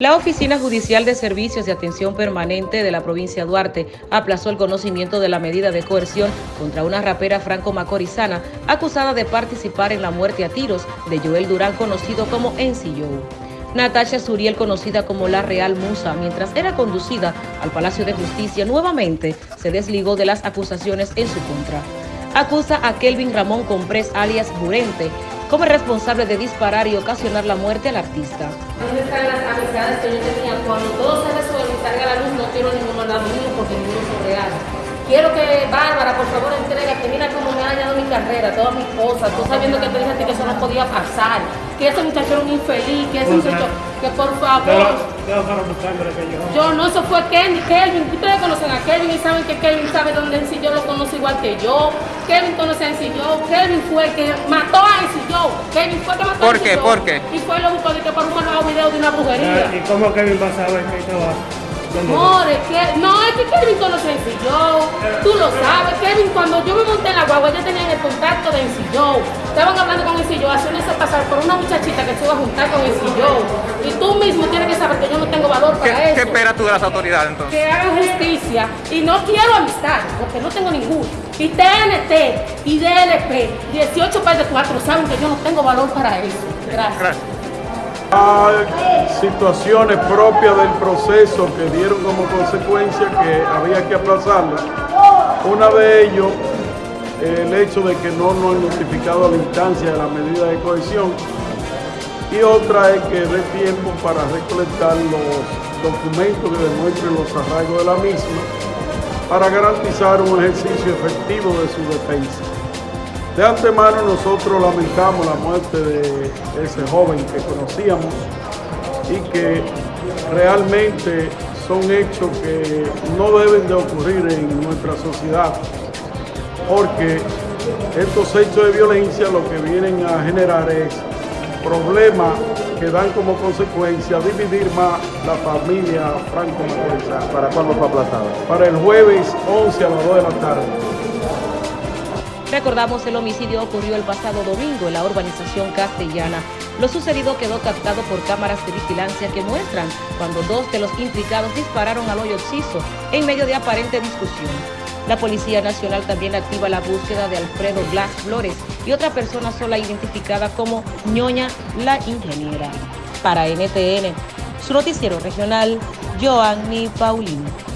La Oficina Judicial de Servicios de Atención Permanente de la provincia Duarte aplazó el conocimiento de la medida de coerción contra una rapera franco-macorizana acusada de participar en la muerte a tiros de Joel Durán, conocido como Encillo. Natasha Suriel, conocida como la Real Musa, mientras era conducida al Palacio de Justicia, nuevamente se desligó de las acusaciones en su contra. Acusa a Kelvin Ramón Comprés, alias Burente, como responsable de disparar y ocasionar la muerte al artista. ¿Dónde están las amistades que yo tenía? Cuando todo se resuelve y salga a la luz, no quiero ningún mandado mío porque ninguno es real. Quiero que Bárbara, por favor, entregue que mira cómo me ha dañado mi carrera, todas mis cosas. Tú sabiendo que te dije a ti que eso no podía pasar, que ese muchacho era un infeliz, que ese muchacho, que por favor. Yo no, eso fue Kelvin, Kelvin. Ustedes conocen a Kelvin y saben que Kelvin sabe dónde en sí yo lo conozco igual que yo. Kelvin conoce a Encillo, Kelvin fue el que mató a Encillo, Kelvin fue el que mató ¿Por a qué? ¿Por qué? Y fue lo buscó de que por un nuevo video de una brujería. ¿Y cómo Kevin va a saber que esto va? ¿Dónde va? More, que, no, es que Kevin conoce a Encillo, tú lo sabes, Kevin, cuando yo me monté en la guagua, ya tenían el contacto de Encillo, estaban hablando con Encillo, haciéndose pasar por una muchachita que se iba a juntar con Encillo, y tengo valor ¿Qué, para qué eso. esperas tú de las autoridades entonces? Que hagan justicia, y no quiero amistad, porque no tengo ninguno. Y TNT y DLP, 18 par de 4, saben que yo no tengo valor para eso. Gracias. Gracias. Hay situaciones propias del proceso que dieron como consecuencia que había que aplazarla. Una de ellos, el hecho de que no nos han notificado a la instancia de la medida de cohesión. Y otra es que dé tiempo para recolectar los documentos que demuestren los arraigos de la misma para garantizar un ejercicio efectivo de su defensa. De antemano nosotros lamentamos la muerte de ese joven que conocíamos y que realmente son hechos que no deben de ocurrir en nuestra sociedad porque estos hechos de violencia lo que vienen a generar es problemas que dan como consecuencia dividir más la familia franco-macorizana. ¿Para cuándo fue aplazada? Para el jueves 11 a las 2 de la tarde. Recordamos el homicidio ocurrió el pasado domingo en la urbanización castellana. Lo sucedido quedó captado por cámaras de vigilancia que muestran cuando dos de los implicados dispararon al hoyo Ciso en medio de aparente discusión. La Policía Nacional también activa la búsqueda de Alfredo Blas Flores y otra persona sola identificada como Ñoña la Ingeniera. Para NTN, su noticiero regional, Joanny Paulino.